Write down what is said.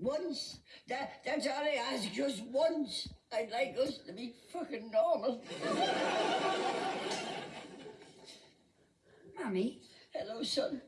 once, that, that's all I ask, just once. I'd like us to be fucking normal. Mummy? Hello, son.